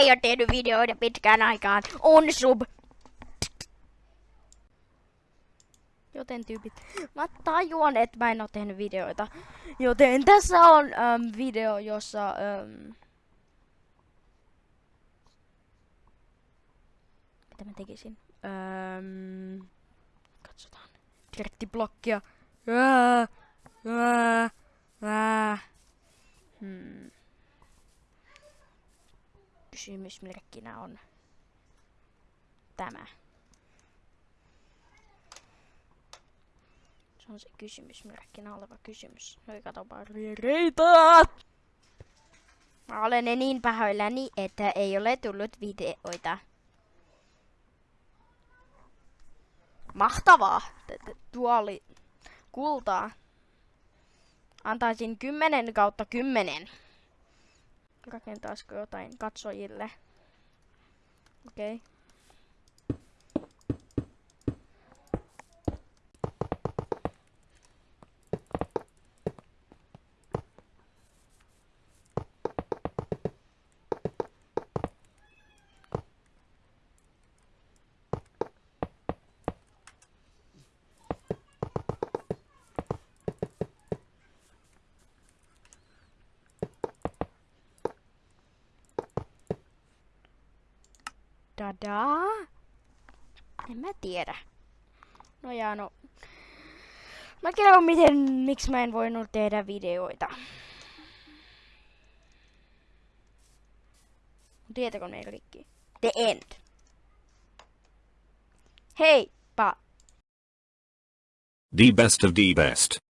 ei ole tehnyt videoita pitkään aikaan. On sub. Joten tyypit, mä tajuan, että mä en oo tehnyt videoita. Joten tässä on um, video, jossa... Um, mitä mä tekisin? Um, katsotaan. Direktiblokkia. Ää, ää, ää. Hmm. Kysymysmerkkinä on tämä. Se on se kysymysmerkkinä oleva kysymys. Hei, katsopa reita! Mä olen niin pahoillani, että ei ole tullut videoita. Mahtavaa! Tuo oli kultaa. Antaisin 10 kautta 10. Rakentaisiko jotain katsojille? Okei. Okay. Dadaa? En mä tiedä. No ja no. Mä kerron miten, miksi mä en voinut tehdä videoita. Tietokone rikki. The end. Hei, pa. The best of the best.